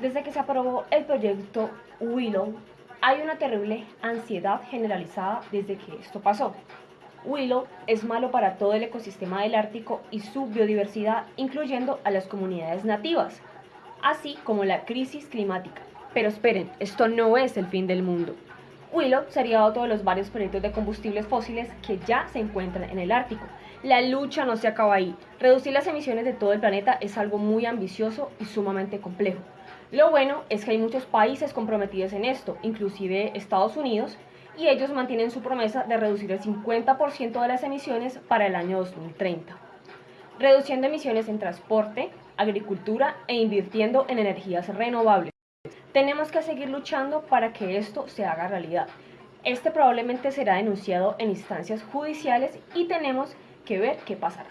Desde que se aprobó el proyecto Willow, hay una terrible ansiedad generalizada desde que esto pasó. Willow es malo para todo el ecosistema del Ártico y su biodiversidad, incluyendo a las comunidades nativas, así como la crisis climática. Pero esperen, esto no es el fin del mundo. Willow sería otro de los varios proyectos de combustibles fósiles que ya se encuentran en el Ártico. La lucha no se acaba ahí. Reducir las emisiones de todo el planeta es algo muy ambicioso y sumamente complejo. Lo bueno es que hay muchos países comprometidos en esto, inclusive Estados Unidos, y ellos mantienen su promesa de reducir el 50% de las emisiones para el año 2030, reduciendo emisiones en transporte, agricultura e invirtiendo en energías renovables. Tenemos que seguir luchando para que esto se haga realidad. Este probablemente será denunciado en instancias judiciales y tenemos que ver qué pasará.